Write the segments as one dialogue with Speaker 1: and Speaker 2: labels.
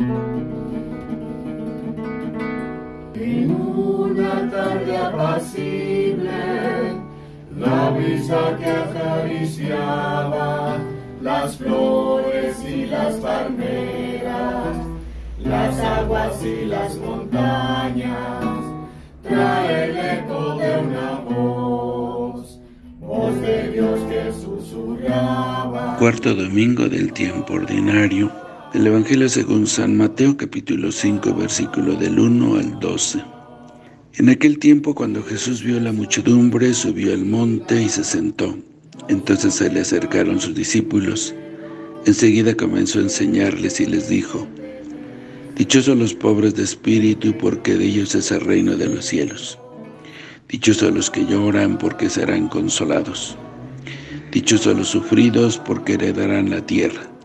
Speaker 1: En una tarde apacible, la brisa que acariciaba las flores y las palmeras, las aguas y las montañas, trae el eco de una voz, voz de Dios que susurraba.
Speaker 2: Cuarto domingo del tiempo ordinario del Evangelio según San Mateo capítulo 5 versículo del 1 al 12. En aquel tiempo cuando Jesús vio la muchedumbre, subió al monte y se sentó. Entonces se le acercaron sus discípulos. Enseguida comenzó a enseñarles y les dijo, Dichosos los pobres de espíritu, porque de ellos es el reino de los cielos. Dichosos los que lloran, porque serán consolados. Dichosos los sufridos, porque heredarán la tierra.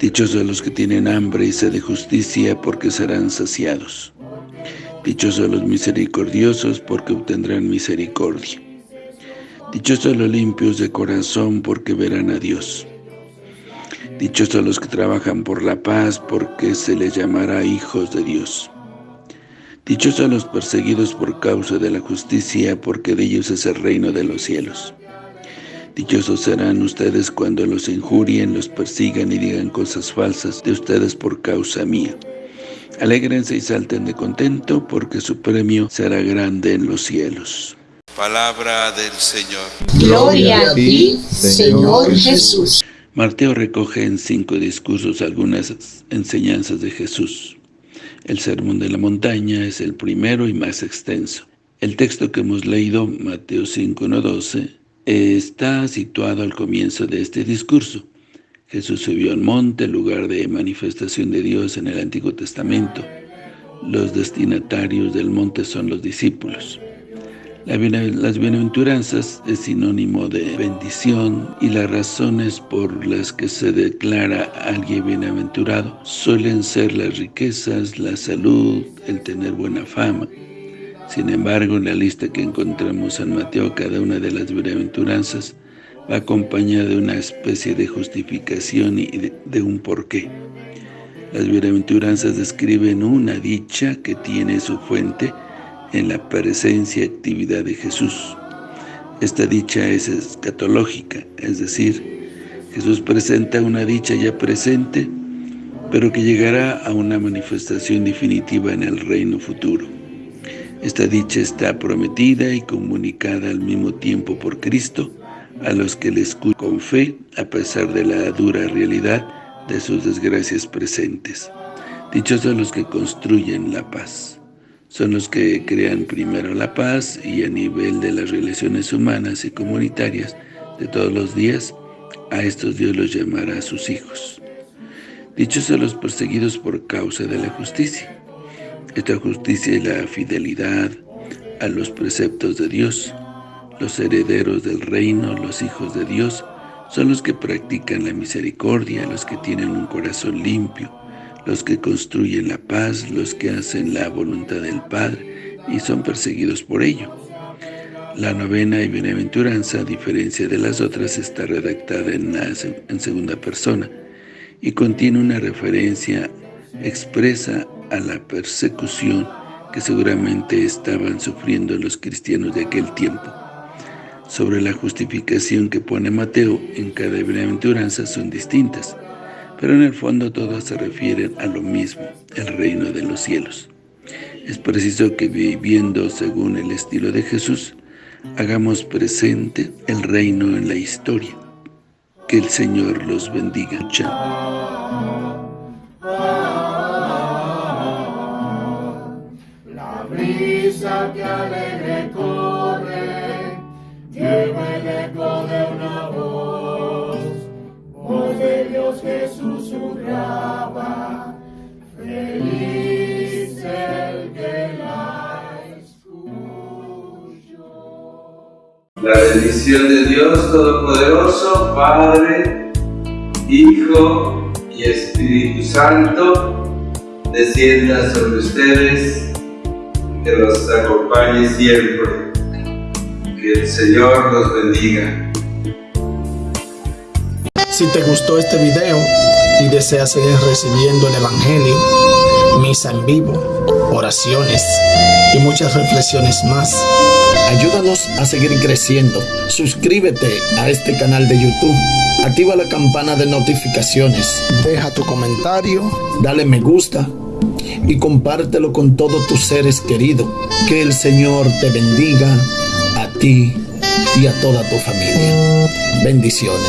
Speaker 2: Dichosos los que tienen hambre y sed de justicia, porque serán saciados. Dichosos los misericordiosos, porque obtendrán misericordia. Dichosos los limpios de corazón, porque verán a Dios. Dichosos los que trabajan por la paz, porque se les llamará hijos de Dios. Dichosos los perseguidos por causa de la justicia, porque de ellos es el reino de los cielos. Dichosos serán ustedes cuando los injurien, los persigan y digan cosas falsas de ustedes por causa mía. Alégrense y salten de contento, porque su premio será grande en los cielos.
Speaker 3: Palabra del Señor.
Speaker 4: Gloria a ti, Señor Jesús.
Speaker 2: Mateo recoge en cinco discursos algunas enseñanzas de Jesús. El Sermón de la Montaña es el primero y más extenso. El texto que hemos leído, Mateo 5, 12, está situado al comienzo de este discurso. Jesús subió al monte, lugar de manifestación de Dios en el Antiguo Testamento. Los destinatarios del monte son los discípulos. Las bienaventuranzas es sinónimo de bendición y las razones por las que se declara alguien bienaventurado suelen ser las riquezas, la salud, el tener buena fama. Sin embargo, en la lista que encontramos en Mateo, cada una de las bienaventuranzas va acompañada de una especie de justificación y de, un porqué. Las bienaventuranzas describen una dicha que tiene su fuente en la presencia y actividad de Jesús. Esta dicha es escatológica, es decir, Jesús presenta una dicha ya presente, pero que llegará a una manifestación definitiva en el reino futuro. Esta dicha está prometida y comunicada al mismo tiempo por Cristo a los que le escuchan con fe, a pesar de la dura realidad de sus desgracias presentes. Dichosos los que construyen la paz son los que crean primero la paz y a nivel de las relaciones humanas y comunitarias de todos los días, a estos Dios los llamará a sus hijos. Dichos son los perseguidos por causa de la justicia. Esta justicia es la fidelidad a los preceptos de Dios. Los herederos del reino, los hijos de Dios, son los que practican la misericordia, los que tienen un corazón limpio, los que construyen la paz, los que hacen la voluntad del Padre y son perseguidos por ello. La novena y bienaventuranza, a diferencia de las otras, está redactada en, en segunda persona y contiene una referencia expresa a la persecución que seguramente estaban sufriendo los cristianos de aquel tiempo. Sobre la justificación que pone Mateo en cada bienaventuranza son distintas pero en el fondo todas se refieren a lo mismo, el reino de los cielos. Es preciso que viviendo según el estilo de Jesús, hagamos presente el reino en la historia. Que el Señor los bendiga.
Speaker 1: La que alegre corre, lleva el eco de una voz, voz de Dios que susurraba, feliz el que la escuchó.
Speaker 5: La bendición de Dios Todopoderoso, Padre, Hijo y Espíritu Santo, descienda sobre ustedes, que los acompañe siempre. Que el Señor los bendiga.
Speaker 6: Si te gustó este video, y deseas seguir recibiendo el Evangelio, misa en vivo, oraciones y muchas reflexiones más. Ayúdanos a seguir creciendo. Suscríbete a este canal de YouTube. Activa la campana de notificaciones. Deja tu comentario. Dale me gusta. Y compártelo con todos tus seres queridos. Que el Señor te bendiga a ti y a toda tu familia. Bendiciones.